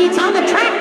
beats on the track.